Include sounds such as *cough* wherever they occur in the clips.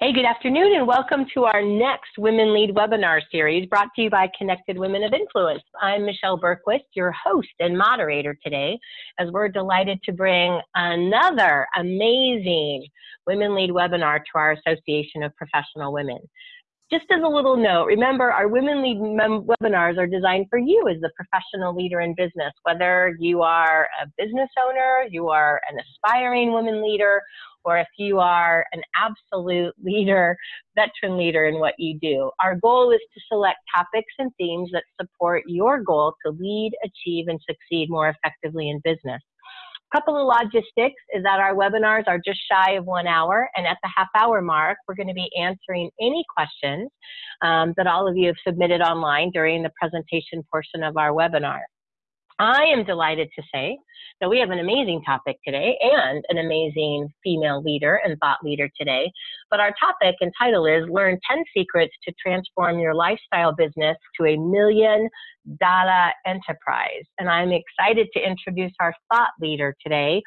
Hey, good afternoon, and welcome to our next Women Lead webinar series brought to you by Connected Women of Influence. I'm Michelle Bergquist, your host and moderator today, as we're delighted to bring another amazing Women Lead webinar to our Association of Professional Women. Just as a little note, remember our Women Lead webinars are designed for you as the professional leader in business, whether you are a business owner, you are an aspiring women leader, or if you are an absolute leader, veteran leader in what you do. Our goal is to select topics and themes that support your goal to lead, achieve, and succeed more effectively in business. A couple of logistics is that our webinars are just shy of one hour, and at the half hour mark, we're going to be answering any questions um, that all of you have submitted online during the presentation portion of our webinar. I am delighted to say that we have an amazing topic today and an amazing female leader and thought leader today. But our topic and title is Learn 10 Secrets to Transform Your Lifestyle Business to a Million Dollar Enterprise. And I'm excited to introduce our thought leader today,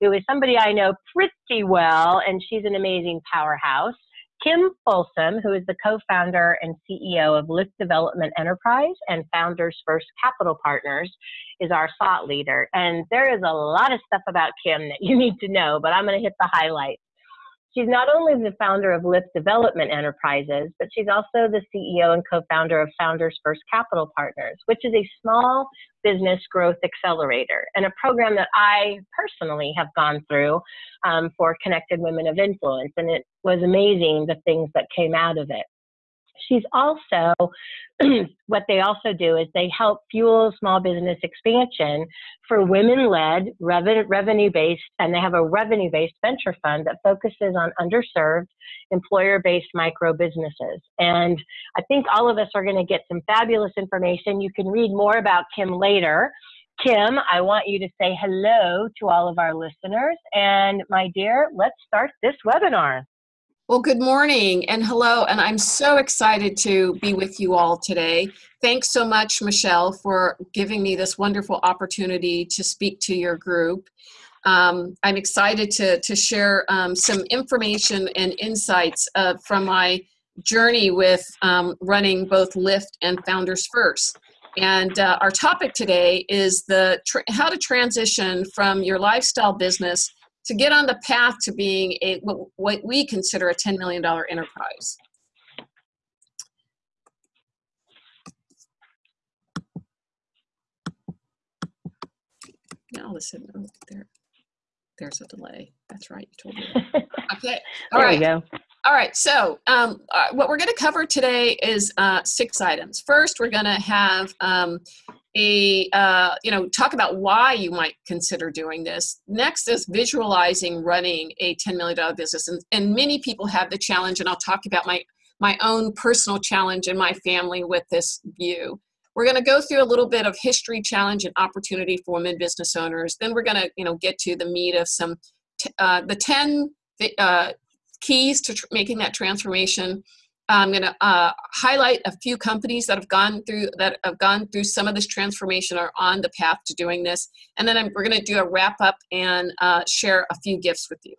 who is somebody I know pretty well, and she's an amazing powerhouse. Kim Folsom, who is the co-founder and CEO of Lift Development Enterprise and Founders First Capital Partners, is our thought leader. And there is a lot of stuff about Kim that you need to know, but I'm going to hit the highlights. She's not only the founder of Lift Development Enterprises, but she's also the CEO and co-founder of Founders First Capital Partners, which is a small business growth accelerator and a program that I personally have gone through um, for Connected Women of Influence. And it was amazing the things that came out of it. She's also, *clears throat* what they also do is they help fuel small business expansion for women led, revenue based, and they have a revenue based venture fund that focuses on underserved, employer based micro businesses. And I think all of us are going to get some fabulous information. You can read more about Kim later. Kim, I want you to say hello to all of our listeners. And my dear, let's start this webinar. Well, good morning and hello, and I'm so excited to be with you all today. Thanks so much, Michelle, for giving me this wonderful opportunity to speak to your group. Um, I'm excited to, to share um, some information and insights uh, from my journey with um, running both Lift and Founders First. And uh, our topic today is the how to transition from your lifestyle business to get on the path to being a what we consider a $10 million enterprise. Now listen, oh, there, there's a delay. That's right, you told me. *laughs* Okay, all there right. go. All right, so um, uh, what we're going to cover today is uh, six items. First, we're going to have um, a uh, you know talk about why you might consider doing this. Next is visualizing running a $10 million business. And, and many people have the challenge and i'll talk about my my own personal challenge and my family with this view. We're going to go through a little bit of history challenge and opportunity for women business owners. Then we're going to you know get to the meat of some uh, the 10 uh, keys to making that transformation I'm going to uh, highlight a few companies that have gone through that have gone through some of this transformation or on the path to doing this, and then I'm, we're going to do a wrap up and uh, share a few gifts with you.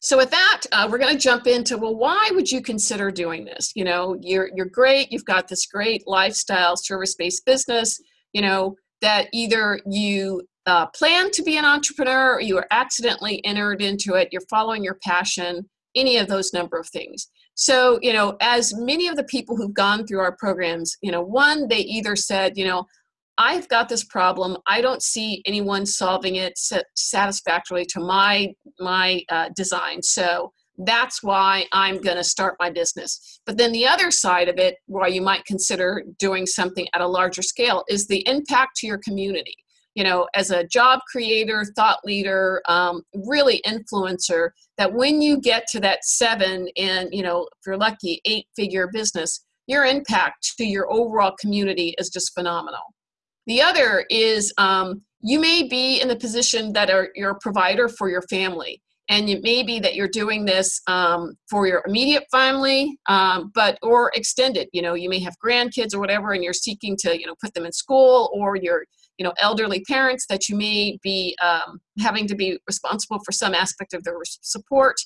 So with that, uh, we're going to jump into well, why would you consider doing this? You know, you're you're great. You've got this great lifestyle service-based business. You know that either you uh, plan to be an entrepreneur or you were accidentally entered into it. You're following your passion any of those number of things. So, you know, as many of the people who've gone through our programs, you know, one, they either said, you know, I've got this problem. I don't see anyone solving it satisfactorily to my my uh, design. So that's why I'm going to start my business. But then the other side of it, why you might consider doing something at a larger scale, is the impact to your community you know, as a job creator, thought leader, um, really influencer, that when you get to that seven and, you know, if you're lucky, eight figure business, your impact to your overall community is just phenomenal. The other is um, you may be in the position that are, you're a provider for your family. And it may be that you're doing this um, for your immediate family, um, but or extended. You know, you may have grandkids or whatever, and you're seeking to, you know, put them in school, or you're you know elderly parents that you may be um, having to be responsible for some aspect of their support.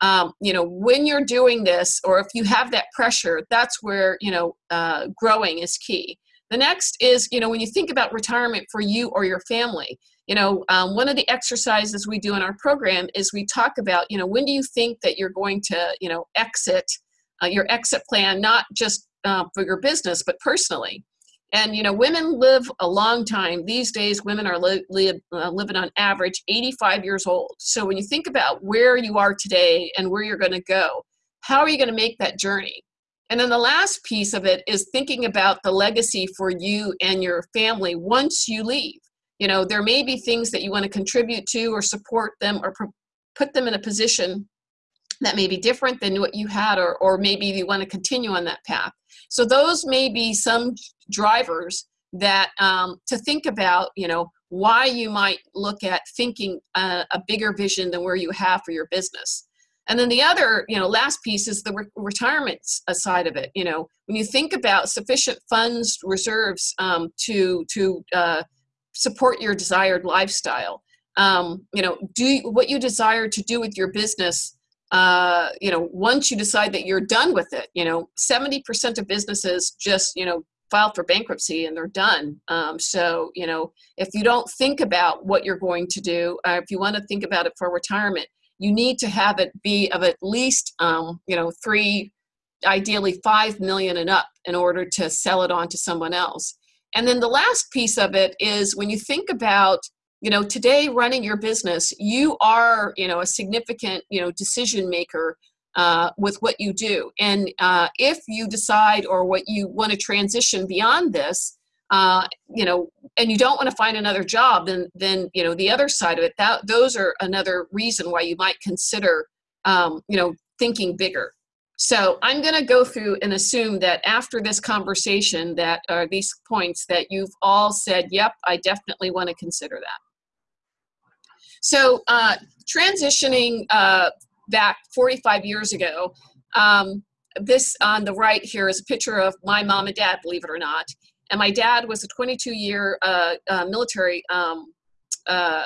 Um, you know when you're doing this or if you have that pressure that's where you know uh, growing is key. The next is you know when you think about retirement for you or your family you know um, one of the exercises we do in our program is we talk about you know when do you think that you're going to you know exit uh, your exit plan not just uh, for your business but personally and you know women live a long time. These days women are li- li- uh, living on average 85 years old. So when you think about where you are today and where you're going to go how are you going to make that journey? And then the last piece of it is thinking about the legacy for you and your family once you leave. You know there may be things that you want to contribute to or support them or put them in a position that may be different than what you had or, or maybe you want to continue on that path. So those may be some drivers that um, to think about you know why you might look at thinking a, a, bigger vision than where you have for your business. And then the other you know last piece is the re- retirement side of it you know. When you think about sufficient funds reserves um, to to uh, support your desired lifestyle um, you know do what you desire to do with your business uh, you know, once you decide that you're done with it, you know, 70% of businesses just, you know, file for bankruptcy and they're done. Um, so, you know, if you don't think about what you're going to do, uh, if you want to think about it for retirement, you need to have it be of at least, um, you know, three, ideally five million and up in order to sell it on to someone else. And then the last piece of it is when you think about you know today running your business you are you know a significant you know decision maker uh, with what you do. And uh, if you decide or what you want to transition beyond this uh, you know and you don't want to find another job then then you know the other side of it that those are another reason why you might consider um, you know thinking bigger. So i'm going to go through and assume that after this conversation that are uh, these points that you've all said yep i definitely want to consider that. So uh, transitioning uh, back 45 years ago, um, this on the right here is a picture of my mom and dad, believe it or not. And my dad was a 22 year uh, uh, military um, uh,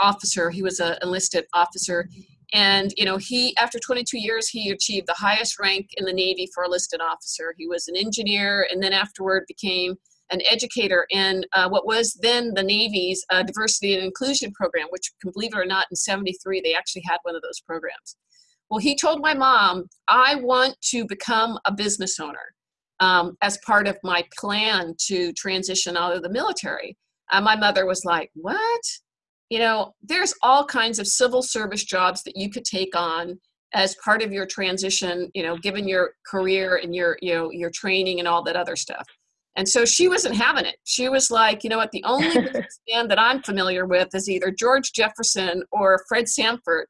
officer. He was an enlisted officer. And, you know, he, after 22 years, he achieved the highest rank in the Navy for a enlisted officer. He was an engineer and then afterward became an educator in uh, what was then the Navy's uh, diversity and inclusion program, which, believe it or not, in 73, they actually had one of those programs. Well, he told my mom, I want to become a business owner um, as part of my plan to transition out of the military. Uh, my mother was like, What? You know, there's all kinds of civil service jobs that you could take on as part of your transition, you know, given your career and your, you know, your training and all that other stuff. And so she wasn't having it. She was like, you know what, the only *laughs* businessman that I'm familiar with is either George Jefferson or Fred Sanford.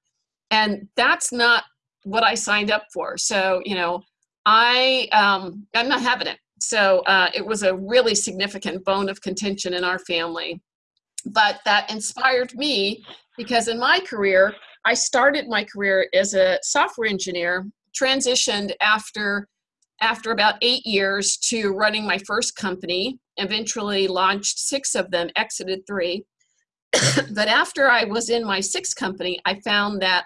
And that's not what I signed up for. So, you know, I um, I'm not having it. So uh, it was a really significant bone of contention in our family. But that inspired me because in my career, I started my career as a software engineer, transitioned after after about eight years to running my first company, eventually launched six of them, exited three. *coughs* but after I was in my sixth company, I found that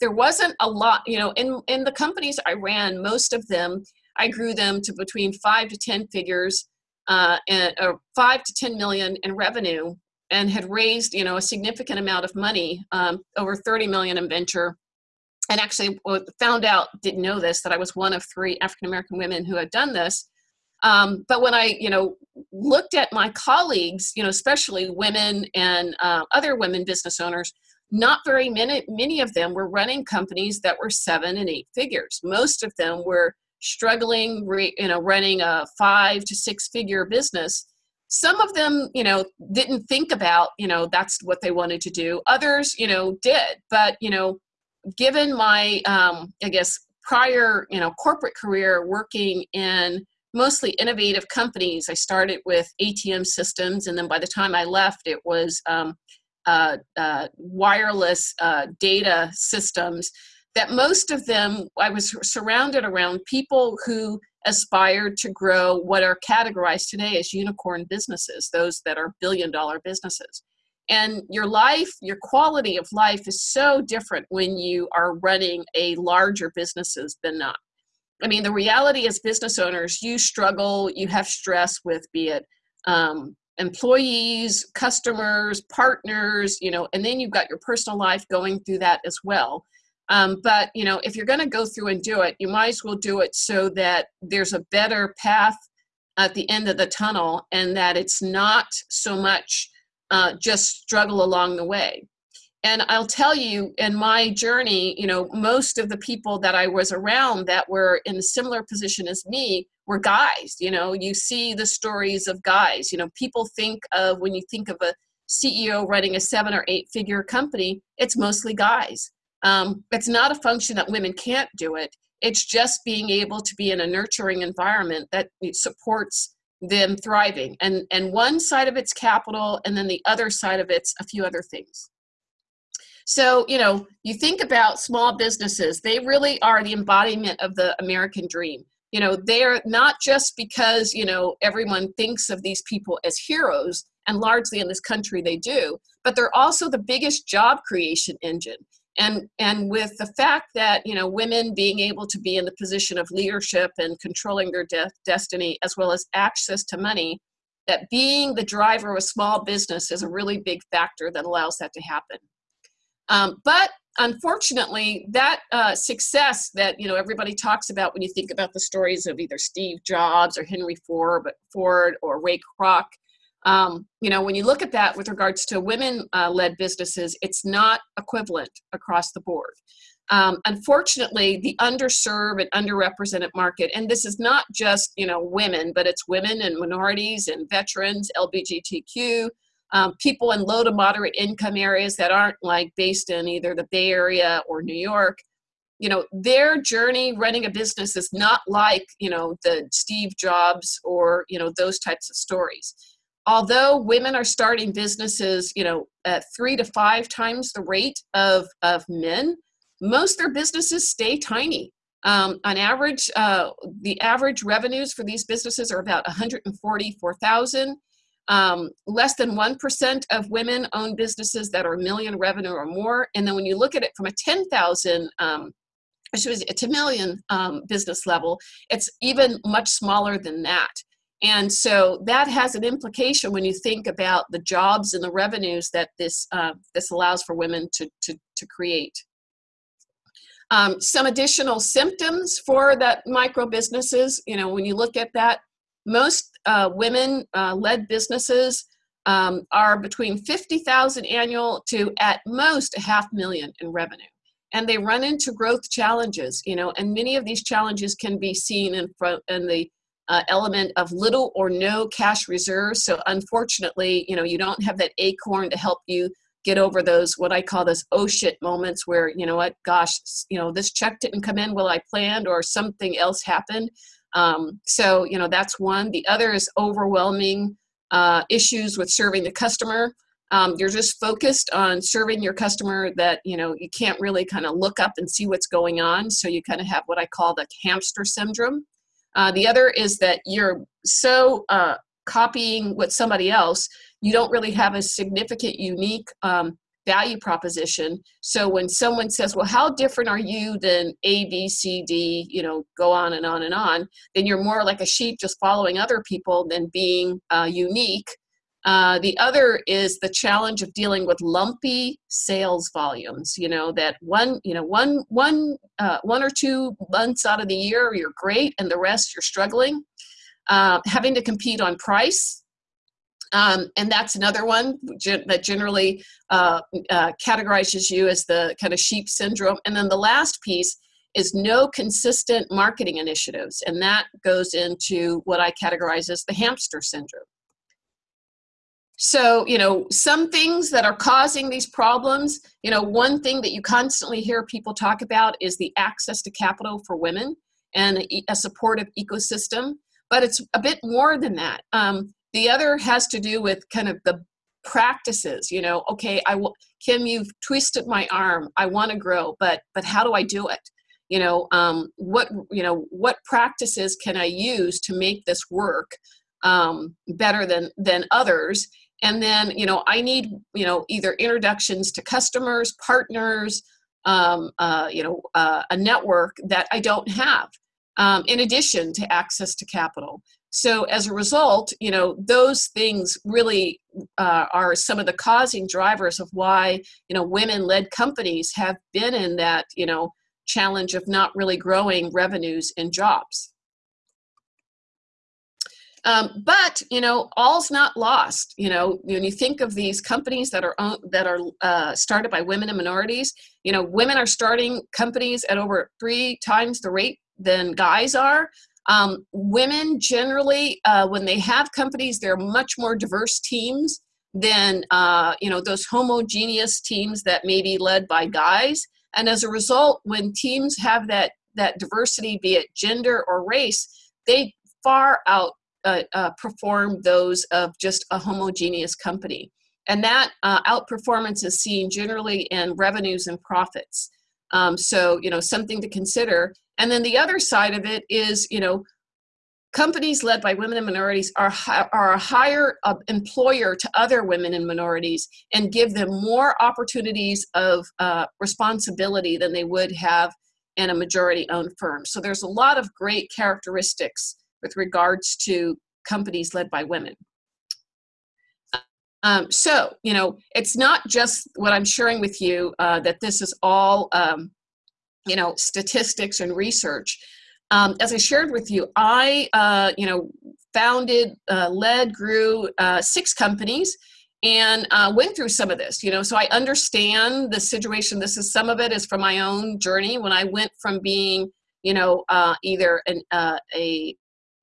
there wasn't a lot, you know, in, in the companies I ran, most of them, I grew them to between five to 10 figures, uh, and, uh, five to 10 million in revenue and had raised, you know, a significant amount of money, um, over 30 million in venture and actually found out didn't know this that i was one of three african american women who had done this. Um, but when i you know looked at my colleagues you know especially women and uh, other women business owners not very many many of them were running companies that were seven and eight figures. Most of them were struggling re, you know running a five to six figure business. Some of them you know didn't think about you know that's what they wanted to do. Others you know did. But you know given my, um, I guess, prior, you know, corporate career working in mostly innovative companies, I started with ATM systems, and then by the time I left, it was um, uh, uh, wireless uh, data systems. That most of them, I was surrounded around people who aspired to grow what are categorized today as unicorn businesses, those that are billion dollar businesses. And your life your quality of life is so different when you are running a larger businesses than not. I mean the reality as business owners you struggle you have stress with be it um, employees customers partners you know and then you've got your personal life going through that as well. Um, but you know if you're going to go through and do it you might as well do it so that there's a better path at the end of the tunnel and that it's not so much uh, just struggle along the way. And I'll tell you, in my journey, you know, most of the people that I was around that were in a similar position as me were guys. You know, you see the stories of guys. You know, people think of when you think of a CEO running a seven or eight figure company, it's mostly guys. Um, it's not a function that women can't do it. It's just being able to be in a nurturing environment that supports them thriving. And, and one side of it's capital, and then the other side of it's a few other things. So, you know, you think about small businesses, they really are the embodiment of the American dream. You know, they're not just because, you know, everyone thinks of these people as heroes, and largely in this country they do, but they're also the biggest job creation engine and and with the fact that you know women being able to be in the position of leadership and controlling their de- destiny as well as access to money that being the driver of a small business is a really big factor that allows that to happen. Um, but unfortunately that uh, success that you know everybody talks about when you think about the stories of either steve jobs or henry ford, ford or ray kroc um, you know, when you look at that with regards to women uh, led businesses, it's not equivalent across the board. Um, unfortunately, the underserved and underrepresented market, and this is not just you know women, but it's women and minorities and veterans, LGBTQ, um, people in low to moderate income areas that aren't like based in either the Bay Area or New York. You know, their journey running a business is not like you know the Steve Jobs or you know those types of stories although women are starting businesses, you know, at three to five times the rate of, of men, most their businesses stay tiny. Um, on average, uh, the average revenues for these businesses are about 144,000. Um, less than 1% of women own businesses that are a million revenue or more. And then when you look at it from a 10,000 um, it's a million um, business level, it's even much smaller than that. And so that has an implication when you think about the jobs and the revenues that this, uh, this allows for women to, to, to create. Um, some additional symptoms for that micro businesses, you know, when you look at that, most uh, women uh, led businesses um, are between 50,000 annual to at most a half million in revenue. And they run into growth challenges, you know, and many of these challenges can be seen in front in the uh, element of little or no cash reserves. So unfortunately, you know, you don't have that acorn to help you get over those what I call those oh shit moments where you know what, gosh, you know, this check didn't come in well I planned or something else happened. Um, so you know that's one. The other is overwhelming uh, issues with serving the customer. Um, you're just focused on serving your customer that you know you can't really kind of look up and see what's going on. So you kind of have what I call the hamster syndrome. Uh, the other is that you're so uh, copying what somebody else, you don't really have a significant, unique um, value proposition. So when someone says, well, how different are you than A, B, C, D, you know, go on and on and on, then you're more like a sheep just following other people than being uh, unique uh, the other is the challenge of dealing with lumpy sales volumes. You know that one, you know, one, one, uh, one or two months out of the year you're great, and the rest you're struggling. Uh, having to compete on price, um, and that's another one that generally uh, uh, categorizes you as the kind of sheep syndrome. And then the last piece is no consistent marketing initiatives, and that goes into what I categorize as the hamster syndrome. So, you know, some things that are causing these problems, you know, one thing that you constantly hear people talk about is the access to capital for women and a supportive ecosystem, but it's a bit more than that. Um, the other has to do with kind of the practices, you know, okay, I will, Kim, you've twisted my arm. I want to grow, but, but how do I do it? You know, um, what, you know, what practices can I use to make this work um, better than, than others? And then you know i need you know either introductions to customers partners um, uh, you know uh, a network that i don't have um, in addition to access to capital. So as a result you know those things really uh, are some of the causing drivers of why you know women led companies have been in that you know challenge of not really growing revenues and jobs um, but you know, all's not lost. You know, when you think of these companies that are that are uh, started by women and minorities, you know, women are starting companies at over three times the rate than guys are. Um, women generally, uh, when they have companies, they're much more diverse teams than uh, you know those homogeneous teams that may be led by guys. And as a result, when teams have that that diversity, be it gender or race, they far out uh, uh, perform those of just a homogeneous company. And that uh, outperformance is seen generally in revenues and profits. Um, so, you know, something to consider. And then the other side of it is, you know, companies led by women and minorities are, are a higher uh, employer to other women and minorities and give them more opportunities of uh, responsibility than they would have in a majority owned firm. So there's a lot of great characteristics with regards to companies led by women. Um, so, you know, it's not just what I'm sharing with you uh, that this is all, um, you know, statistics and research. Um, as I shared with you, I, uh, you know, founded, uh, led, grew uh, six companies and uh, went through some of this, you know, so I understand the situation. This is some of it is from my own journey when I went from being, you know, uh, either an, a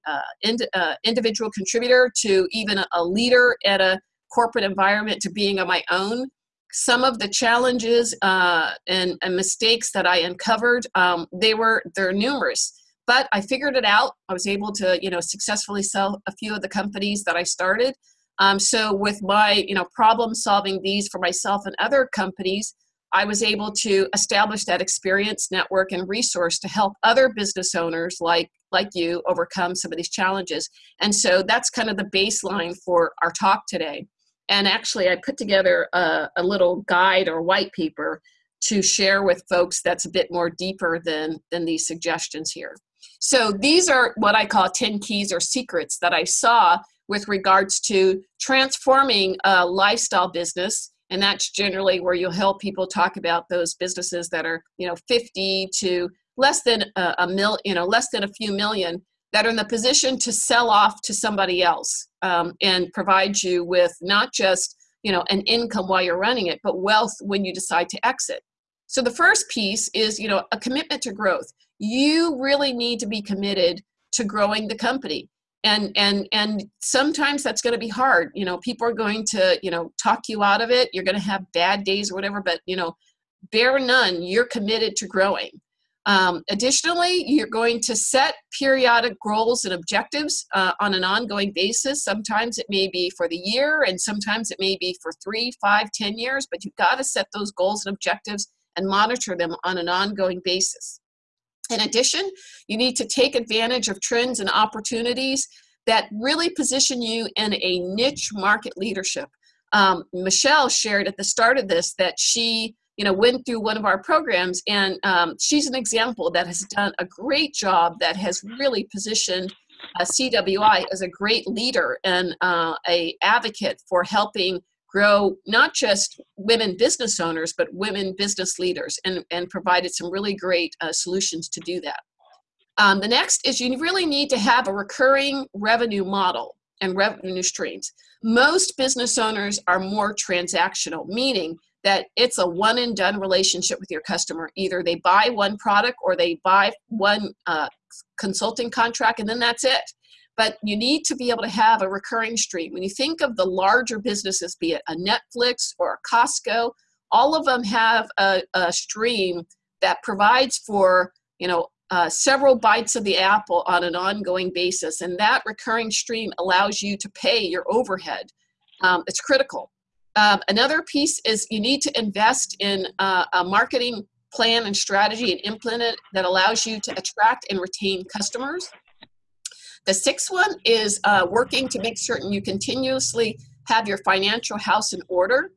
uh, ind- uh, individual contributor to even a leader at a corporate environment to being on my own. Some of the challenges uh, and, and, mistakes that I uncovered, um, they were they're numerous, but I figured it out. I was able to you know successfully sell a few of the companies that I started. Um, so with my you know problem solving these for myself and other companies, I was able to establish that experience, network, and resource to help other business owners like like you overcome some of these challenges. And so that's kind of the baseline for our talk today. And actually, I put together a, a little guide or white paper to share with folks that's a bit more deeper than than these suggestions here. So these are what I call 10 keys or secrets that I saw with regards to transforming a lifestyle business and that's generally where you'll help people talk about those businesses that are you know 50 to less than a, a mil you know less than a few million that are in the position to sell off to somebody else um, and provide you with not just you know an income while you're running it but wealth when you decide to exit. So the first piece is you know a commitment to growth. You really need to be committed to growing the company. And and and sometimes that's going to be hard. You know people are going to you know talk you out of it. You're going to have bad days or whatever but you know bear none. You're committed to growing um, additionally you're going to set periodic goals and objectives uh, on an ongoing basis sometimes it may be for the year and sometimes it may be for three five ten years but you've got to set those goals and objectives and monitor them on an ongoing basis in addition, you need to take advantage of trends and opportunities that really position you in a niche market leadership. Um, Michelle shared at the start of this that she you know went through one of our programs and um, she's an example that has done a great job that has really positioned uh, cwi as a great leader and uh, a advocate for helping grow not just women business owners, but women business leaders, and, and provided some really great uh, solutions to do that. Um, the next is you really need to have a recurring revenue model and revenue streams. Most business owners are more transactional, meaning that it's a one and done relationship with your customer. Either they buy one product or they buy one uh, consulting contract and then that's it but you need to be able to have a recurring stream. When you think of the larger businesses, be it a Netflix or a Costco, all of them have a, a stream that provides for you know uh, several bites of the apple on an ongoing basis, and that recurring stream allows you to pay your overhead. Um, it's critical. Um, another piece is you need to invest in uh, a marketing plan and strategy and implement it that allows you to attract and retain customers. The sixth one is uh, working to make certain you continuously have your financial house in order.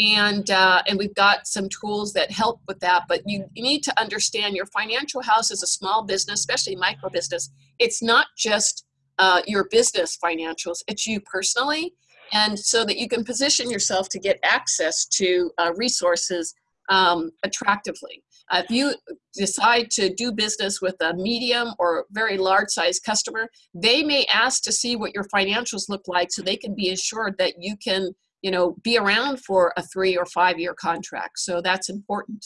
And uh, and we've got some tools that help with that but you, need to understand your financial house is a small business especially micro business. It's not just uh, your business financials. It's you personally and so that you can position yourself to get access to uh, resources um, attractively uh, if you decide to do business with a medium or very large size customer they may ask to see what your financials look like so they can be assured that you can you know, be around for a three or five year contract. So that's important.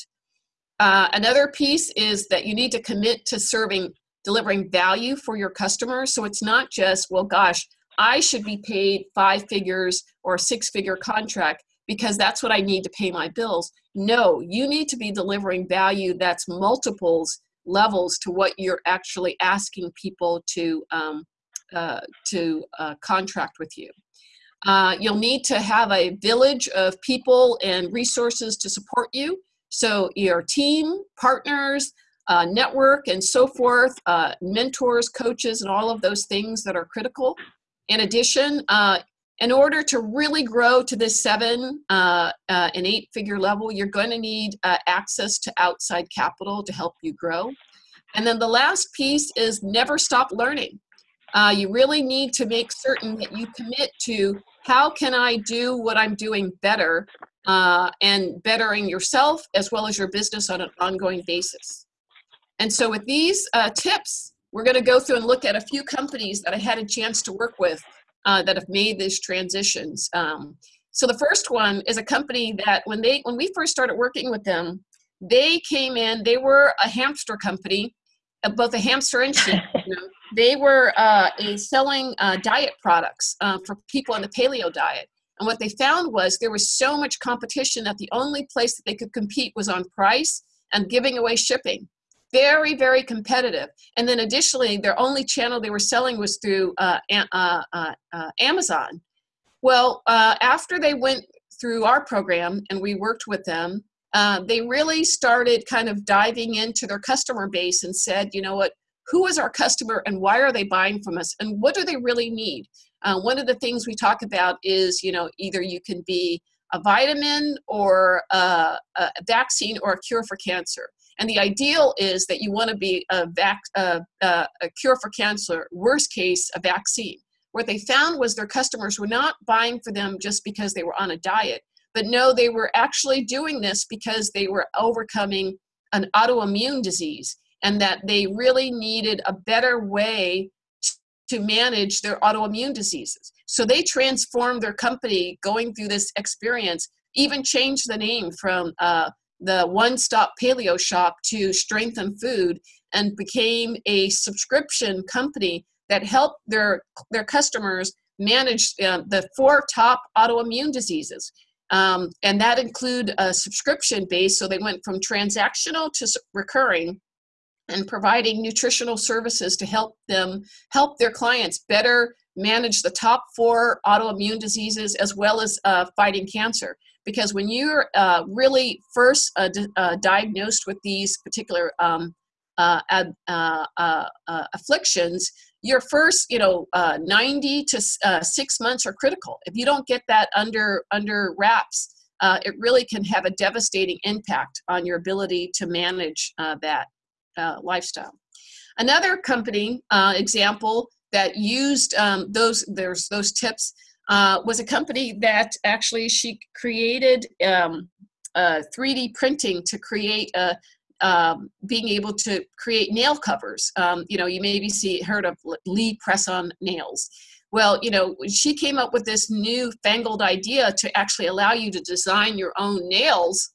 Uh, another piece is that you need to commit to serving, delivering value for your customers. So it's not just, well, gosh, I should be paid five figures or a six figure contract because that's what I need to pay my bills. No, you need to be delivering value that's multiples levels to what you're actually asking people to um, uh, to uh, contract with you. Uh, you'll need to have a village of people and resources to support you. So your team, partners, uh, network, and so forth, uh, mentors, coaches, and all of those things that are critical. In addition, uh, in order to really grow to this seven uh, uh, and eight figure level, you're going to need access to outside capital to help you grow. And then the last piece is never stop learning. Uh, you really need to make certain that you commit to how can I do what I'm doing better uh, and bettering yourself as well as your business on an ongoing basis. And so with these uh, tips, we're going to go through and look at a few companies that I had a chance to work with uh, that have made these transitions. Um, so the first one is a company that when they when we first started working with them, they came in. They were a hamster company, uh, both a hamster and sheep. *laughs* You know, they were uh, selling uh, diet products uh, for people on the paleo diet. And what they found was there was so much competition that the only place that they could compete was on price and giving away shipping. Very, very competitive. And then additionally, their only channel they were selling was through uh, uh, uh, Amazon. Well, after they went through our program and we worked with them, they really started kind of diving into their customer base and said, you know what, who is our customer and why are they buying from us and what do they really need uh, one of the things we talk about is you know either you can be a vitamin or a, a vaccine or a cure for cancer and the ideal is that you want to be a, vac, a, a cure for cancer worst case a vaccine what they found was their customers were not buying for them just because they were on a diet but no they were actually doing this because they were overcoming an autoimmune disease and that they really needed a better way to manage their autoimmune diseases. So they transformed their company going through this experience, even changed the name from uh, the one stop paleo shop to Strengthen Food and became a subscription company that helped their, their customers manage uh, the four top autoimmune diseases. Um, and that include a subscription base. So they went from transactional to recurring and providing nutritional services to help them help their clients better manage the top four autoimmune diseases as well as uh, fighting cancer because when you're uh, really first uh, uh diagnosed with these particular um, uh, uh, afflictions your first you know 90 to six months are critical if you don't get that under under wraps it really can have a devastating impact on your ability to manage that uh, lifestyle. Another company uh, example that used um, those there's those tips uh, was a company that actually she created um, 3D printing to create a um, being able to create nail covers. Um, you know, you maybe see heard of Lee press on nails. Well, you know, she came up with this new fangled idea to actually allow you to design your own nails.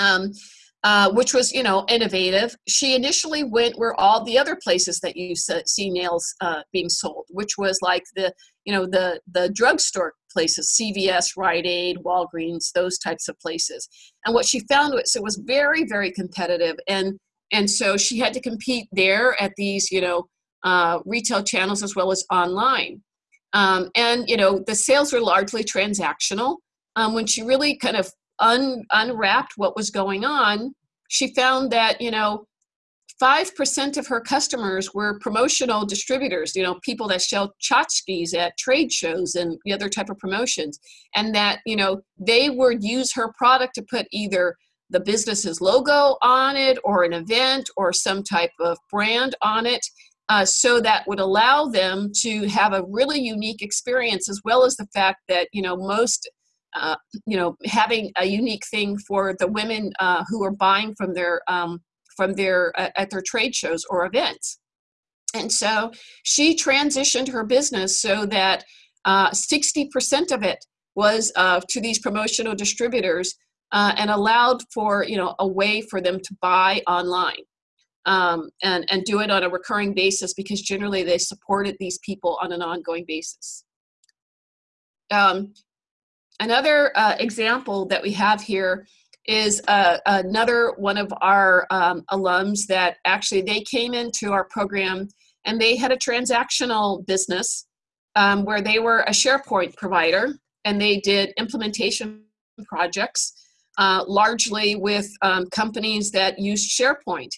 Um, uh, which was you know innovative. She initially went where all the other places that you see nails uh, being sold, which was like the you know the the drugstore places, CVS, Rite Aid, Walgreens, those types of places. And what she found was it was very very competitive, and and so she had to compete there at these you know uh, retail channels as well as online. Um, and you know the sales were largely transactional. Um, when she really kind of un, unwrapped what was going on, she found that, you know, 5% of her customers were promotional distributors, you know, people that sell tchotchkes at trade shows and the other type of promotions. And that, you know, they would use her product to put either the business's logo on it or an event or some type of brand on it. Uh, so that would allow them to have a really unique experience as well as the fact that you know most uh, you know having a unique thing for the women uh, who are buying from their um, from their uh, at their trade shows or events and so she transitioned her business so that 60% uh, of it was uh, to these promotional distributors uh, and allowed for you know a way for them to buy online um, and and do it on a recurring basis because generally they supported these people on an ongoing basis. Um, another uh, example that we have here is uh, another one of our um, alums that actually they came into our program and they had a transactional business um, where they were a SharePoint provider and they did implementation projects uh, largely with um, companies that used SharePoint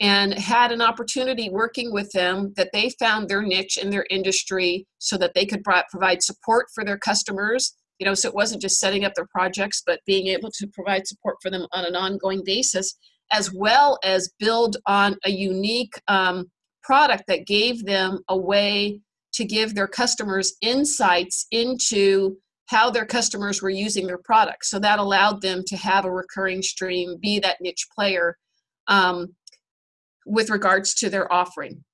and had an opportunity working with them that they found their niche in their industry so that they could provide support for their customers you know so it wasn't just setting up their projects but being able to provide support for them on an ongoing basis as well as build on a unique um, product that gave them a way to give their customers insights into how their customers were using their products. So that allowed them to have a recurring stream, be that niche player um, with regards to their offering.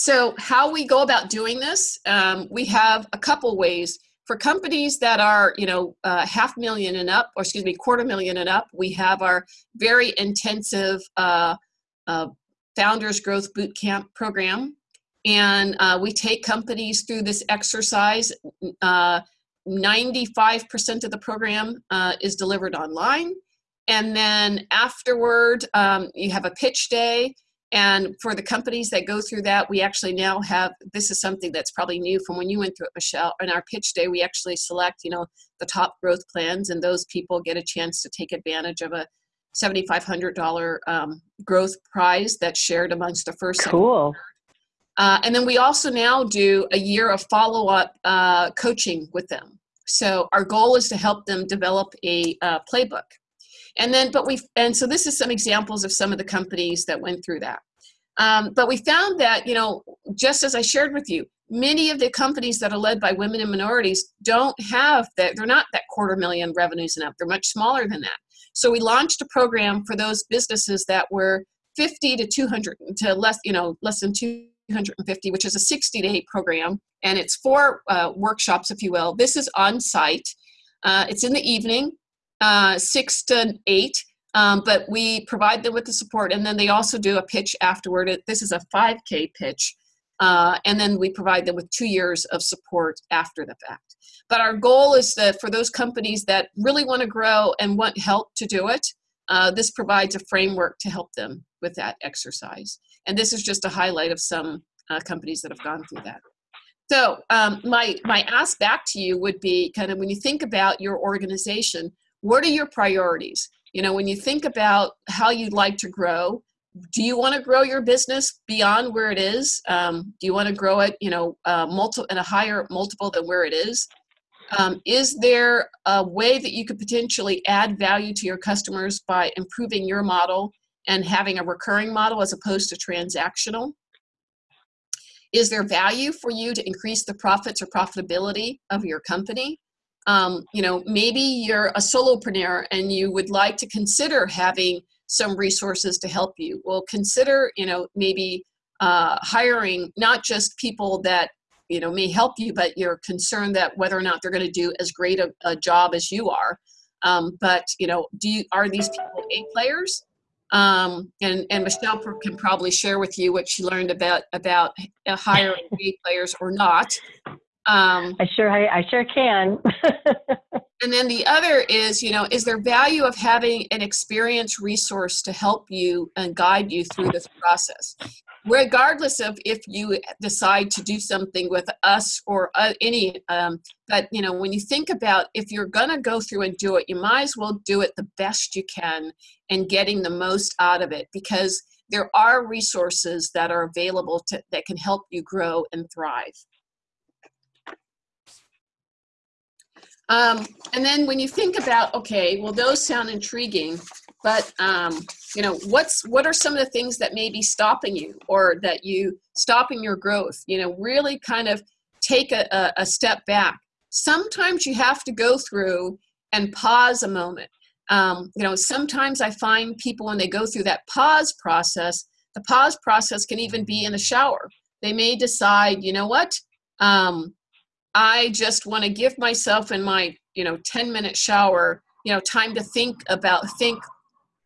So how we go about doing this, um, we have a couple ways. For companies that are, you know, uh, half million and up, or excuse me, quarter million and up, we have our very intensive uh, uh, Founders Growth Bootcamp program and uh, we take companies through this exercise. Uh, 95% of the program uh, is delivered online. And then afterward, um, you have a pitch day. And for the companies that go through that, we actually now have this is something that's probably new from when you went through it, Michelle. In our pitch day, we actually select, you know, the top growth plans, and those people get a chance to take advantage of a $7,500 um, growth prize that's shared amongst the first. Cool. Uh, and then we also now do a year of follow up uh, coaching with them. So our goal is to help them develop a uh, playbook. And then, but we, and so this is some examples of some of the companies that went through that. Um, but we found that, you know, just as I shared with you, many of the companies that are led by women and minorities don't have that, they're not that quarter million revenues and up, they're much smaller than that. So we launched a program for those businesses that were 50 to 200 to less, you know, less than 250, which is a 60 day program, and it's four uh, workshops, if you will. This is on site. Uh, it's in the evening, uh, six to eight, um, but we provide them with the support, and then they also do a pitch afterward. This is a 5K pitch, uh, and then we provide them with two years of support after the fact. But our goal is that for those companies that really want to grow and want help to do it, uh, this provides a framework to help them with that exercise. And this is just a highlight of some uh, companies that have gone through that. So um, my, my ask back to you would be kind of when you think about your organization, what are your priorities? You know, when you think about how you'd like to grow, do you want to grow your business beyond where it is? Um, do you want to grow it, you know, uh, multiple in a higher multiple than where it is? Um, is there a way that you could potentially add value to your customers by improving your model and having a recurring model as opposed to transactional? Is there value for you to increase the profits or profitability of your company? Um, you know, maybe you're a solopreneur and you would like to consider having some resources to help you. Well, consider, you know, maybe uh, hiring not just people that you know may help you, but you're concerned that whether or not they're going to do as great a, a job as you are. Um, but you know, do you are these people A players? Um, and, and Michelle can probably share with you what she learned about about hiring *laughs* A players or not. Um, I sure I, I sure can. *laughs* and then the other is, you know, is there value of having an experienced resource to help you and guide you through this process? regardless of if you decide to do something with us or uh, any um, but you know when you think about if you're going to go through and do it you might as well do it the best you can and getting the most out of it because there are resources that are available to, that can help you grow and thrive um, and then when you think about okay well those sound intriguing but um, you know what's what are some of the things that may be stopping you or that you stopping your growth? You know really kind of take a, a, a step back. Sometimes you have to go through and pause a moment. Um, you know sometimes i find people when they go through that pause process the pause process can even be in the shower. They may decide you know what? Um, i just want to give myself in my you know 10 minute shower you know time to think about think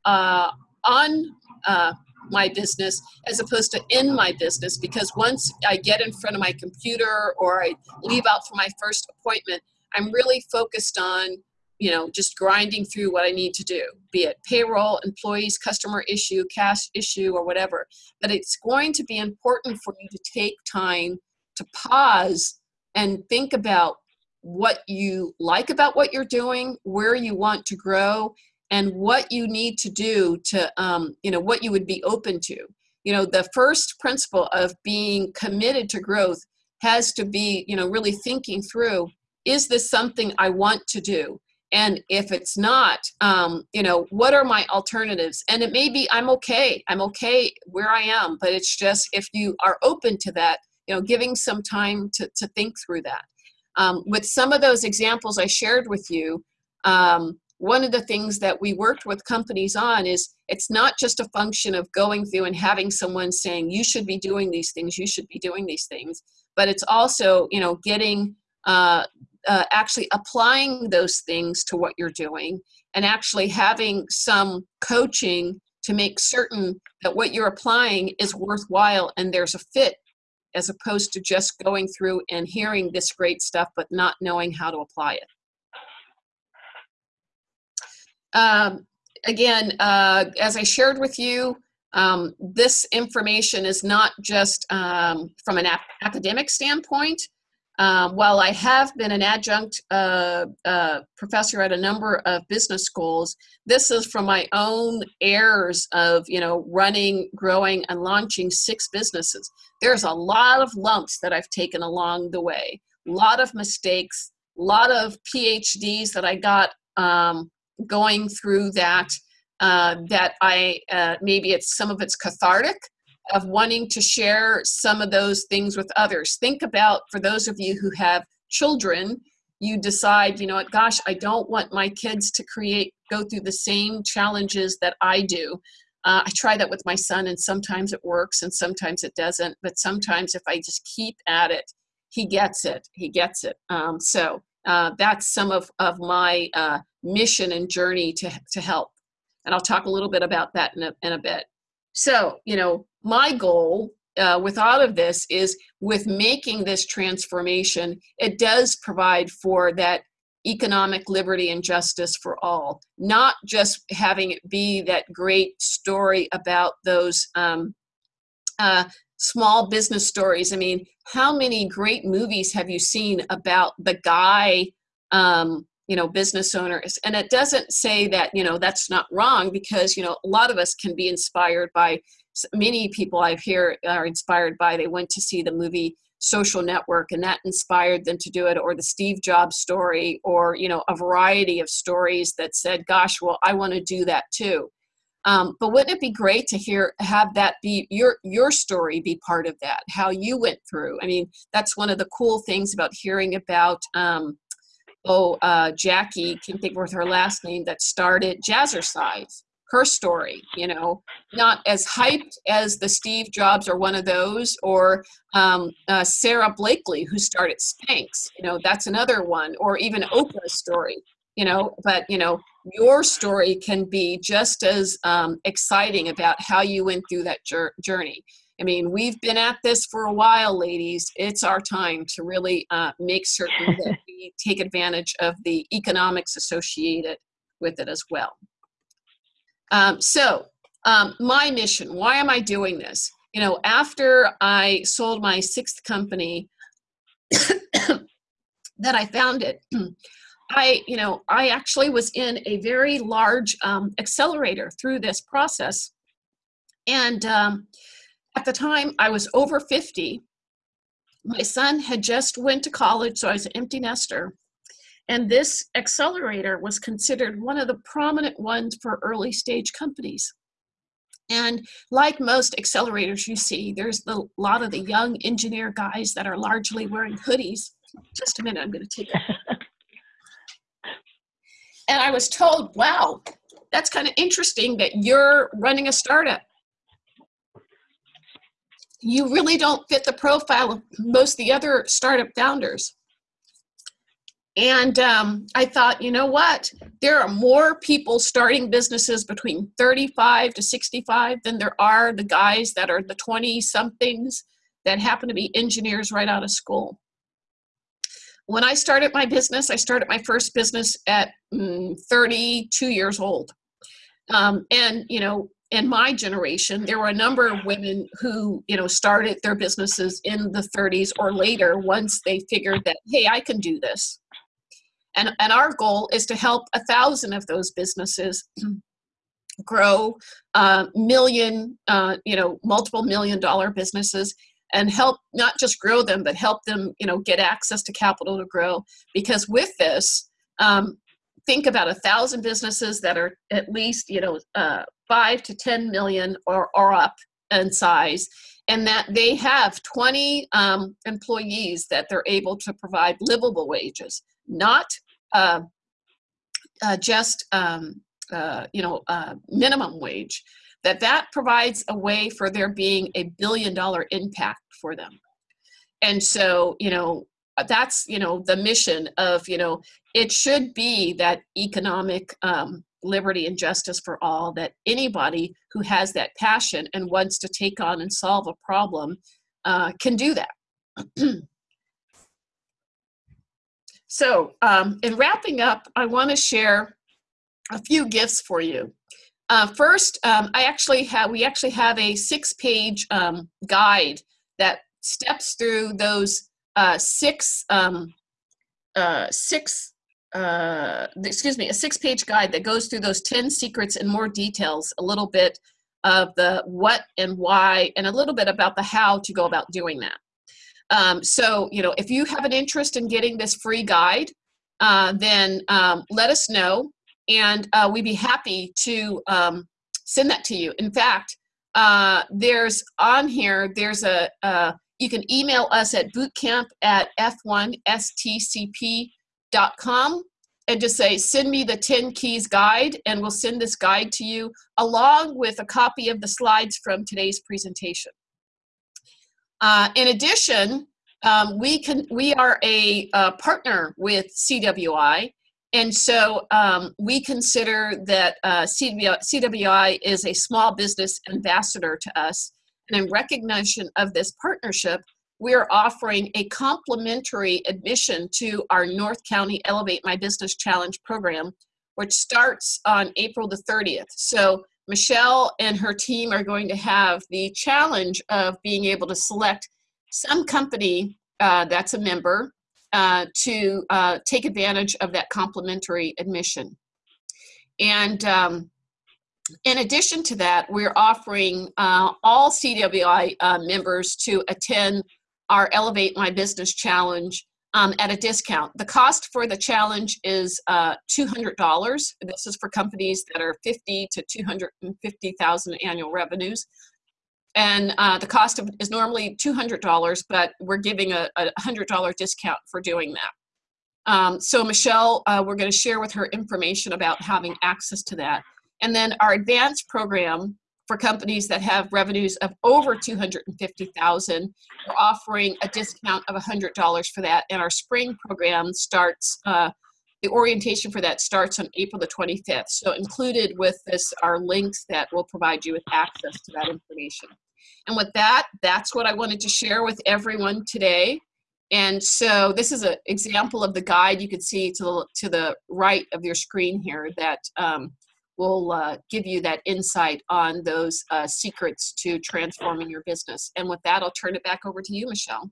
uh, on uh, my business as opposed to in my business because once I get in front of my computer or I leave out for my first appointment, I'm really focused on you know just grinding through what I need to do, be it payroll, employees, customer issue, cash issue, or whatever. But it's going to be important for you to take time to pause and think about what you like about what you're doing, where you want to grow, and what you need to do to um, you know what you would be open to. You know the first principle of being committed to growth has to be you know really thinking through is this something i want to do? And if it's not um, you know what are my alternatives? And it may be i'm okay i'm okay where i am but it's just if you are open to that you know giving some time to, to think through that. Um, with some of those examples i shared with you um, one of the things that we worked with companies on is it's not just a function of going through and having someone saying you should be doing these things you should be doing these things but it's also you know getting uh, uh, actually applying those things to what you're doing and actually having some coaching to make certain that what you're applying is worthwhile and there's a fit as opposed to just going through and hearing this great stuff but not knowing how to apply it um, again, uh, as I shared with you, um, this information is not just um, from an academic standpoint. Um, while I have been an adjunct uh, uh, professor at a number of business schools, this is from my own errors of you know running, growing, and launching six businesses. There's a lot of lumps that I've taken along the way, a lot of mistakes, a lot of PhDs that I got um, going through that uh, that I uh, maybe it's some of it's cathartic of wanting to share some of those things with others. Think about for those of you who have children, you decide, you know what, gosh, I don't want my kids to create go through the same challenges that I do. Uh, I try that with my son, and sometimes it works, and sometimes it doesn't. But sometimes, if I just keep at it, he gets it. He gets it. Um, so uh, that's some of, of my uh, mission and journey to, to help. And I'll talk a little bit about that in a, in a bit. So, you know, my goal uh, with all of this is with making this transformation, it does provide for that economic liberty and justice for all, not just having it be that great story about those um, uh, small business stories. I mean, how many great movies have you seen about the guy, um, you know, business owners? And it doesn't say that, you know, that's not wrong because, you know, a lot of us can be inspired by many people I've hear are inspired by. They went to see the movie social network and that inspired them to do it or the steve jobs story or you know a variety of stories that said gosh well i want to do that too um, but wouldn't it be great to hear have that be your your story be part of that? How you went through. I mean, that's one of the cool things about hearing about. Um, oh, uh, Jackie can think of her last name that started Jazzercise. Her story, you know, not as hyped as the Steve Jobs or one of those, or um, uh, Sara Blakely who started Spanx. You know, that's another one, or even Oprah's story you know but you know your story can be just as um, exciting about how you went through that journey i mean we've been at this for a while ladies it's our time to really uh, make certain that *laughs* take advantage of the economics associated with it as well um, so um, my mission why am i doing this you know, after I sold my sixth company, *coughs* that I founded, *clears throat* I, you know, I actually was in a very large um, accelerator through this process. And um, at the time, I was over 50. My son had just went to college, so I was an empty nester. And this accelerator was considered one of the prominent ones for early stage companies. And like most accelerators you see, there's a lot of the young engineer guys that are largely wearing hoodies. Just a minute, I'm going to take it. *laughs* and I was told, wow, that's kind of interesting that you're running a startup. You really don't fit the profile of most of the other startup founders. And um, I thought, you know what? There are more people starting businesses between 35 to 65 than there are the guys that are the 20 somethings that happen to be engineers right out of school. When I started my business, I started my first business at mm, 32 years old. Um, and, you know, in my generation, there were a number of women who, you know, started their businesses in the 30s or later once they figured that, hey, I can do this and, and our goal is to help a thousand of those businesses *clears throat* grow uh, million, uh, you know, multiple million dollar businesses and help not just grow them, but help them, you know, get access to capital to grow. Because with this, um, think about a thousand businesses that are at least, you know, uh, five to 10 million or, or up in size and that they have 20 um, employees that they're able to provide livable wages not uh, uh, just um, uh, you know uh, minimum wage that that provides a way for there being a billion dollar impact for them. And so you know that's you know the mission of you know it should be that economic um, liberty and justice for all that anybody who has that passion and wants to take on and solve a problem uh, can do that *clears throat* So um, in wrapping up, I want to share a few gifts for you. Uh, first, um, I actually have we actually have a six-page um, guide that steps through those uh, six um, uh, six uh, excuse me a six-page guide that goes through those ten secrets and more details, a little bit of the what and why, and a little bit about the how to go about doing that. Um, so, you know, if you have an interest in getting this free guide, uh, then um, let us know and uh, we'd be happy to um, send that to you. In fact, uh, there's on here, there's a, uh, you can email us at bootcamp at f1stcp.com and just say, send me the 10 keys guide and we'll send this guide to you along with a copy of the slides from today's presentation. Uh, in addition, um, we can we are a partner with CWI, and so um, we consider that uh, CWI is a small business ambassador to us. And in recognition of this partnership, we are offering a complimentary admission to our North County Elevate My Business Challenge program, which starts on April the 30th. So Michelle and her team are going to have the challenge of being able to select some company uh, that's a member uh, to uh, take advantage of that complimentary admission. And um, in addition to that, we're offering uh, all CWI uh, members to attend our Elevate My Business Challenge um, at a discount. The cost for the challenge is uh, $200. This is for companies that are 50 to 250,000 annual revenues and uh, the cost of, is normally $200, but we're giving a, a $100 discount for doing that. Um, so Michelle, uh, we're going to share with her information about having access to that. And then our advanced program for companies that have revenues of over 250,000, we're offering a discount of $100 for that. And our spring program starts, uh, the orientation for that starts on April the 25th. So included with this are links that will provide you with access to that information. And with that, that's what I wanted to share with everyone today. And so this is an example of the guide you can see to the, to the right of your screen here that um, will uh, give you that insight on those uh, secrets to transforming your business. And with that, I'll turn it back over to you, Michelle.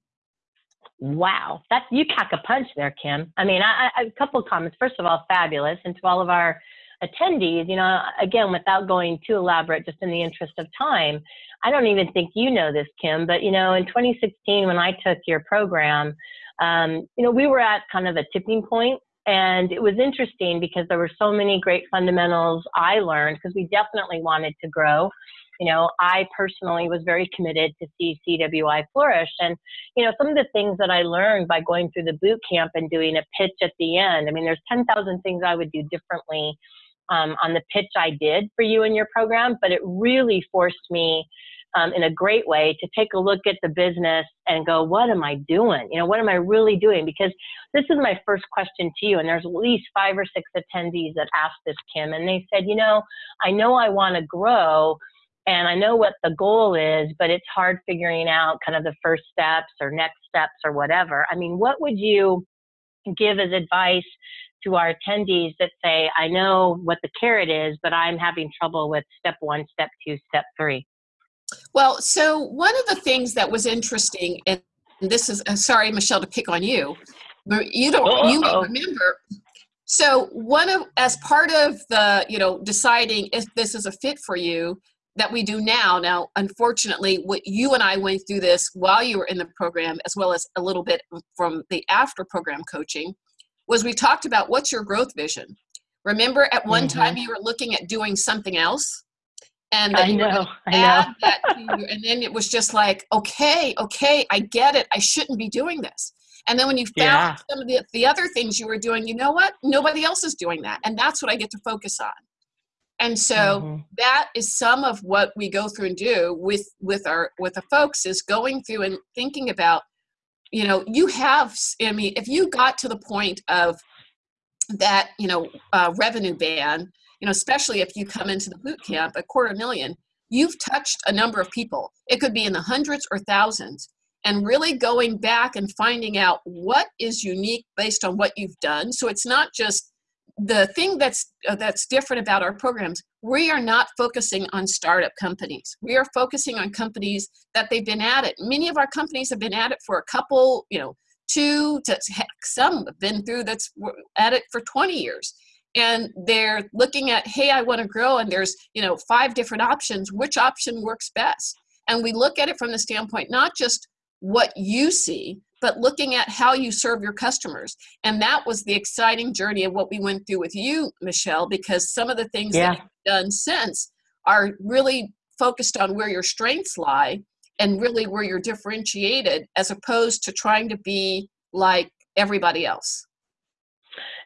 Wow, that you pack a punch there, Kim. I mean, I, I, a couple of comments. First of all, fabulous, and to all of our attendees, you know, again, without going too elaborate, just in the interest of time, I don't even think you know this, Kim, but you know, in 2016, when I took your program, um, you know, we were at kind of a tipping point and it was interesting because there were so many great fundamentals I learned because we definitely wanted to grow. You know, I personally was very committed to see CWI flourish. And, you know, some of the things that I learned by going through the boot camp and doing a pitch at the end, I mean, there's 10,000 things I would do differently um, on the pitch I did for you in your program, but it really forced me um, in a great way to take a look at the business and go, what am I doing? You know, what am I really doing? Because this is my first question to you. And there's at least five or six attendees that asked this, Kim, and they said, you know, I know I want to grow and I know what the goal is, but it's hard figuring out kind of the first steps or next steps or whatever. I mean, what would you give as advice to our attendees that say, I know what the carrot is, but I'm having trouble with step one, step two, step three? Well, so one of the things that was interesting, and this is uh, sorry, Michelle, to pick on you, but you don't Uh-oh. you may remember. So one of as part of the you know deciding if this is a fit for you that we do now. Now, unfortunately, what you and I went through this while you were in the program, as well as a little bit from the after program coaching, was we talked about what's your growth vision. Remember, at one mm-hmm. time you were looking at doing something else and I know, I know. that to *laughs* you. And then it was just like, okay, okay, I get it. I shouldn't be doing this. And then when you found yeah. some of the, the other things you were doing, you know what? Nobody else is doing that. And that's what I get to focus on. And so mm-hmm. that is some of what we go through and do with with our with the folks is going through and thinking about, you know, you have I mean, if you got to the point of that, you know, uh, revenue ban, you know, especially if you come into the boot camp a quarter million, you've touched a number of people. It could be in the hundreds or thousands. And really going back and finding out what is unique based on what you've done. So it's not just the thing that's uh, that's different about our programs. We are not focusing on startup companies. We are focusing on companies that they've been at it. Many of our companies have been at it for a couple, you know, two to heck, some have been through that's at it for 20 years and they're looking at hey i want to grow and there's you know five different options which option works best? And we look at it from the standpoint not just what you see but looking at how you serve your customers. And that was the exciting journey of what we went through with you michelle because some of the things yeah. that you've done since are really focused on where your strengths lie and really where you're differentiated as opposed to trying to be like everybody else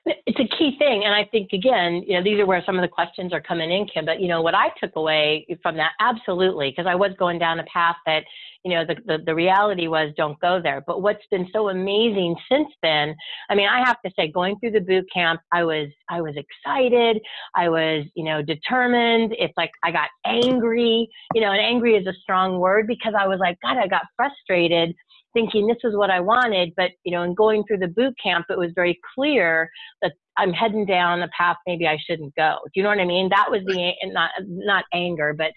it's a key thing. And I think, again, you know, these are where some of the questions are coming in, Kim. But, you know, what I took away from that, absolutely, because I was going down a path that, you know, the, the, the reality was don't go there. But what's been so amazing since then, I mean, I have to say, going through the boot camp, I was, I was excited. I was, you know, determined. It's like I got angry, you know, and angry is a strong word because I was like, God, I got frustrated thinking this is what I wanted, but you know, in going through the boot camp, it was very clear that I'm heading down a path maybe I shouldn't go. Do you know what I mean? That was the not not anger, but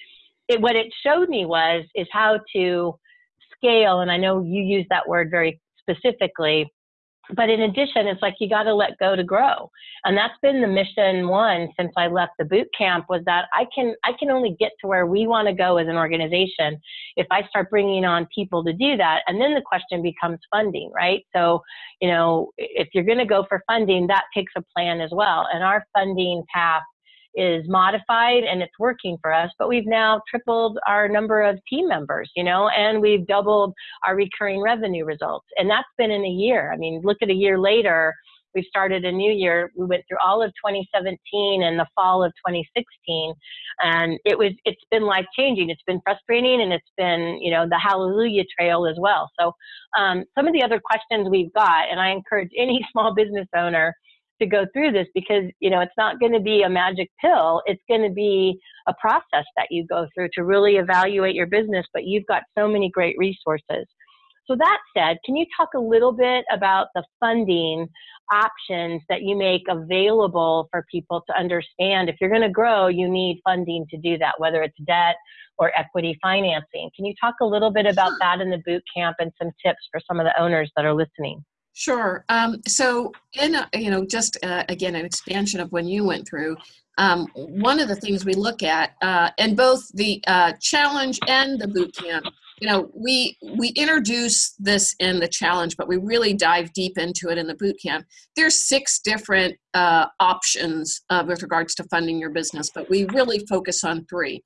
it, what it showed me was is how to scale. And I know you use that word very specifically but in addition, it's like you got to let go to grow. And that's been the mission one since I left the boot camp was that I can, I can only get to where we want to go as an organization if I start bringing on people to do that. And then the question becomes funding, right? So, you know, if you're going to go for funding, that takes a plan as well. And our funding path is modified and it's working for us, but we've now tripled our number of team members, you know, and we've doubled our recurring revenue results. And that's been in a year. I mean, look at a year later, we've started a new year. We went through all of 2017 and the fall of 2016, and it was it's been life changing. It's been frustrating, and it's been you know the hallelujah trail as well. So um, some of the other questions we've got, and I encourage any *laughs* small business owner to go through this because you know it's not going to be a magic pill it's going to be a process that you go through to really evaluate your business but you've got so many great resources so that said can you talk a little bit about the funding options that you make available for people to understand if you're going to grow, you need funding to do that, whether it's debt or equity financing. Can you talk a little bit about that in the boot camp and some tips for some of the owners that are listening? Sure. Um, so, in a, you know, just uh, again, an expansion of when you went through, um, one of the things we look at, uh, in both the uh, challenge and the boot camp, you know, we we introduce this in the challenge, but we really dive deep into it in the boot camp. There's six different uh, options uh, with regards to funding your business, but we really focus on three.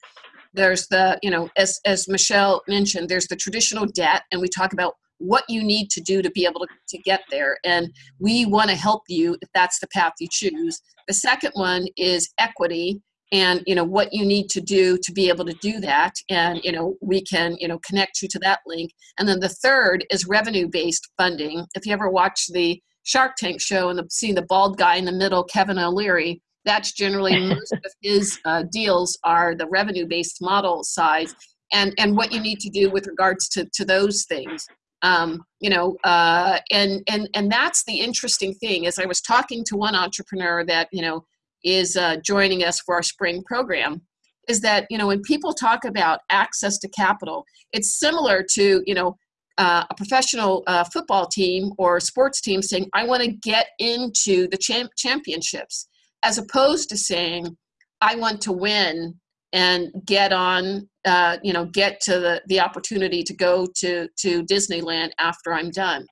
There's the, you know, as as Michelle mentioned, there's the traditional debt, and we talk about what you need to do to be able to, to get there. And we want to help you if that's the path you choose. The second one is equity and you know what you need to do to be able to do that and you know we can you know connect you to that link and then the third is revenue based funding if you ever watch the shark tank show and the, seeing the bald guy in the middle kevin o'leary that's generally *laughs* most of his uh, deals are the revenue based model size and and what you need to do with regards to to those things um, you know uh, and and and that's the interesting thing is i was talking to one entrepreneur that you know is uh, joining us for our spring program is that you know when people talk about access to capital it's similar to you know uh, a professional uh, football team or sports team saying i want to get into the champ- championships as opposed to saying i want to win and get on uh, you know get to the, the opportunity to go to to disneyland after i'm done.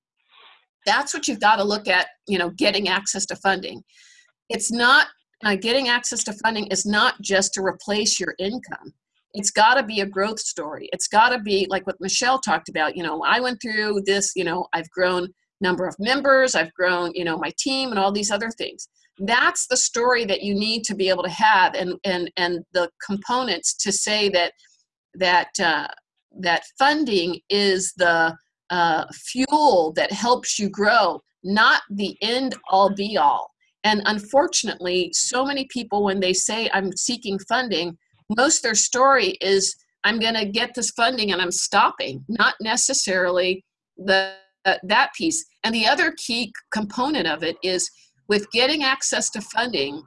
That's what you've got to look at you know getting access to funding. It's not uh, getting access to funding is not just to replace your income. It's got to be a growth story. It's got to be like what michelle talked about you know i went through this you know i've grown number of members i've grown you know my team and all these other things that's the story that you need to be able to have and and and the components to say that that uh, that funding is the uh, fuel that helps you grow not the end all be all. And unfortunately so many people when they say i'm seeking funding most their story is i'm going to get this funding and i'm stopping not necessarily the uh, that piece. And the other key component of it is with getting access to funding,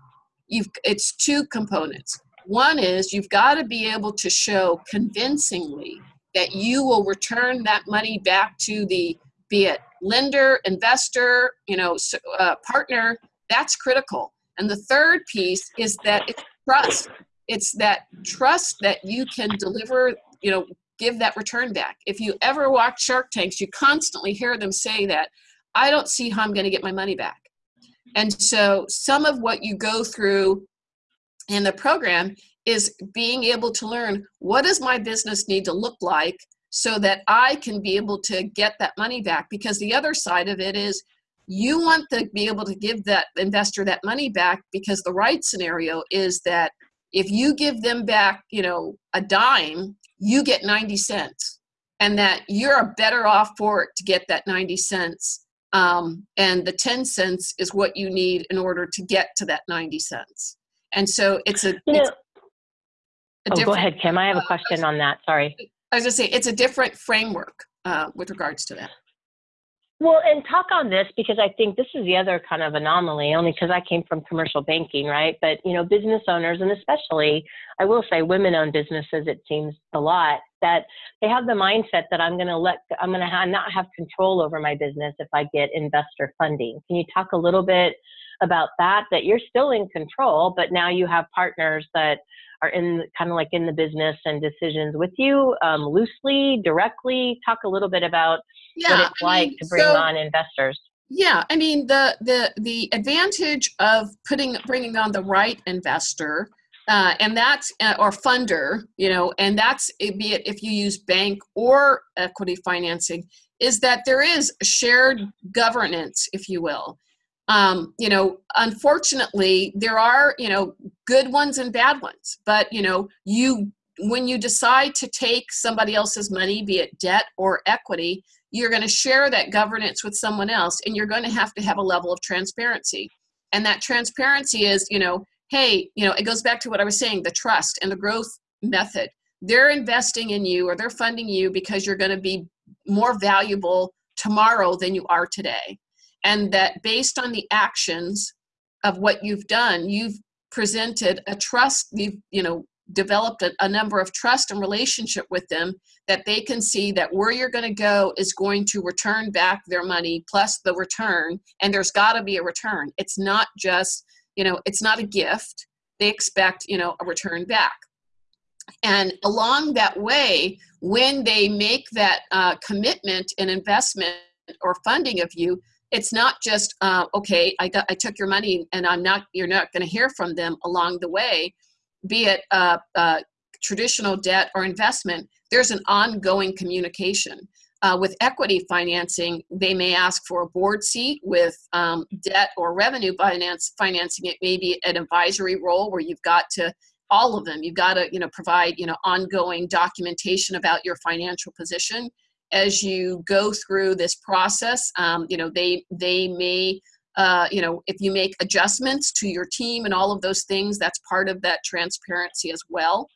you've it's two components. One is you've got to be able to show convincingly that you will return that money back to the be it lender, investor, you know, uh, partner. That's critical. And the third piece is that it's trust. It's that trust that you can deliver, you know, give that return back. If you ever watch Shark Tanks, you constantly hear them say that, I don't see how I'm going to get my money back. And so some of what you go through in the program is being able to learn what does my business need to look like so that I can be able to get that money back? Because the other side of it is you want to be able to give that investor that money back because the right scenario is that if you give them back, you know, a dime, you get 90 cents and that you're better off for it to get that 90 cents um, and the 10 cents is what you need in order to get to that 90 cents. And so it's a, you know, it's a oh, go ahead kim. I have a uh, question uh, on that. Sorry. I was going to say it's a different framework uh, with regards to that. Well, and talk on this because I think this is the other kind of anomaly, only because I came from commercial banking, right? But, you know, business owners, and especially, I will say women owned businesses, it seems a lot, that they have the mindset that I'm going to let, I'm going to ha- not have control over my business if I get investor funding. Can you talk a little bit about that? That you're still in control, but now you have partners that are in kind of like in the business and decisions with you um, loosely, directly. Talk a little bit about yeah, what it's I like mean, to bring so, on investors. Yeah, I mean the the the advantage of putting bringing on the right investor. Uh, and that's uh, or funder you know and that's be it if you use bank or equity financing is that there is shared governance if you will. Um, you know unfortunately there are you know good ones and bad ones. But you know you when you decide to take somebody else's money be it debt or equity you're going to share that governance with someone else and you're going to have to have a level of transparency. And that transparency is you know hey you know it goes back to what i was saying the trust and the growth method. They're investing in you or they're funding you because you're going to be more valuable tomorrow than you are today. And that based on the actions of what you've done, you've presented a trust, you've, you know, developed a, a, number of trust and relationship with them that they can see that where you're going to go is going to return back their money plus the return and there's got to be a return. It's not just you know it's not a gift. They expect you know a return back. And along that way when they make that uh, commitment and investment or funding of you it's not just uh, okay I, got, I took your money and i'm not you're not going to hear from them along the way be it uh, uh, traditional debt or investment. There's an ongoing communication uh, with equity financing, they may ask for a board seat. With um, debt or revenue finance financing, it may be an advisory role where you've got to all of them. You've got to you know provide you know ongoing documentation about your financial position as you go through this process. Um, you know they they may uh, you know if you make adjustments to your team and all of those things, that's part of that transparency as well.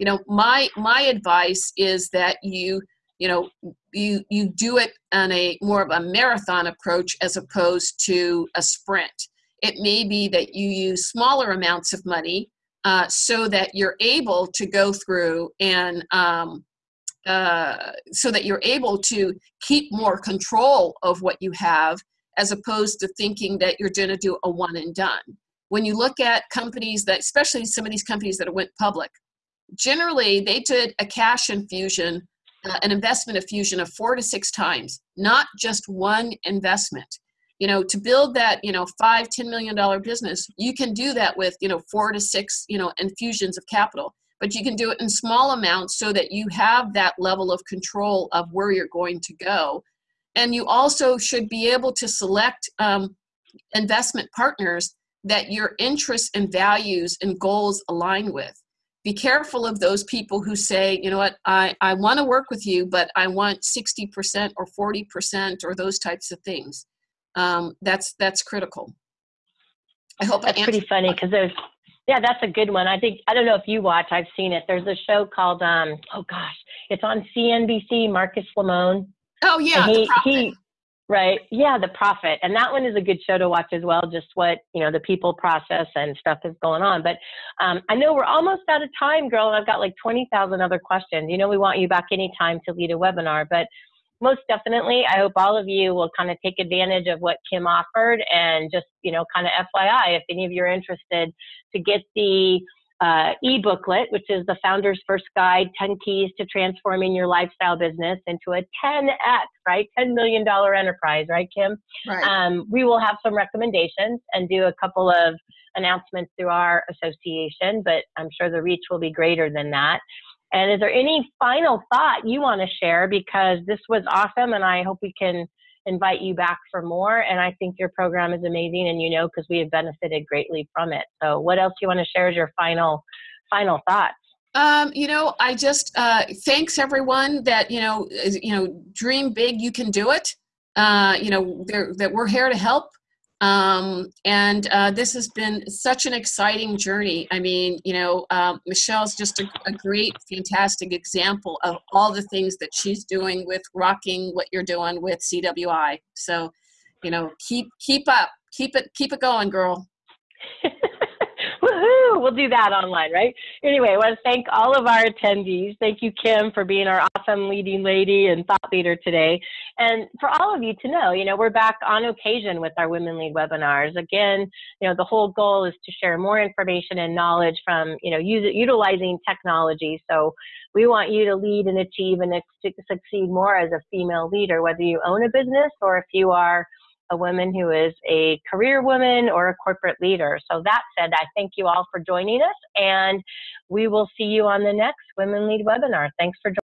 You know my my advice is that you you know you you do it on a more of a marathon approach as opposed to a sprint. It may be that you use smaller amounts of money uh, so that you're able to go through and um, uh, so that you're able to keep more control of what you have as opposed to thinking that you're going to do a one and done. When you look at companies that especially some of these companies that went public generally they did a cash infusion uh, an investment infusion of four to six times, not just one investment. You know, to build that, you know, five, ten million dollar business, you can do that with, you know, four to six, you know, infusions of capital. But you can do it in small amounts so that you have that level of control of where you're going to go. And you also should be able to select um, investment partners that your interests and values and goals align with be careful of those people who say, you know what, I, I want to work with you, but I want 60% or 40% or those types of things. Um, that's that's critical. I hope that's pretty funny because there's yeah, that's a good one. I think I don't know if you watch. I've seen it. There's a show called um oh gosh, it's on CNBC. Marcus Lemonis. Oh yeah, he, he Right. Yeah, the profit. And that one is a good show to watch as well, just what, you know, the people process and stuff is going on. But um, I know we're almost out of time, girl, and I've got like 20,000 other questions. You know, we want you back anytime to lead a webinar, but most definitely, I hope all of you will kind of take advantage of what Kim offered and just, you know, kind of FYI, if any of you are interested to get the uh, e-booklet, which is the Founder's First Guide, 10 Keys to Transforming Your Lifestyle Business into a 10X, right? $10 million enterprise, right, Kim? Right. Um, we will have some recommendations and do a couple of announcements through our association, but I'm sure the reach will be greater than that. And is there any final thought you want to share? Because this was awesome, and I hope we can invite you back for more. And I think your program is amazing, and you know because we have benefited greatly from it. So, what else do you want to share as your final final thoughts? Um, you know, I just uh, thanks everyone that you know, you know, dream big, you can do it. Uh, you know, that we're here to help. Um, and uh, this has been such an exciting journey. I mean, you know, um, Michelle's just a, a, great, fantastic example of all the things that she's doing with rocking what you're doing with CWI. So, you know, keep keep up, keep it keep it going, girl. *laughs* Woohoo! We'll do that online, right? Anyway, I want to thank all of our attendees. Thank you, Kim, for being our awesome leading lady and thought leader today. And for all of you to know, you know, we're back on occasion with our Women Lead webinars. Again, you know, the whole goal is to share more information and knowledge from, you know, use, utilizing technology. So we want you to lead and achieve and succeed more as a female leader, whether you own a business or if you are a woman who is a career woman or a corporate leader. So that said, I thank you all for joining us and we will see you on the next Women Lead webinar. Thanks for joining.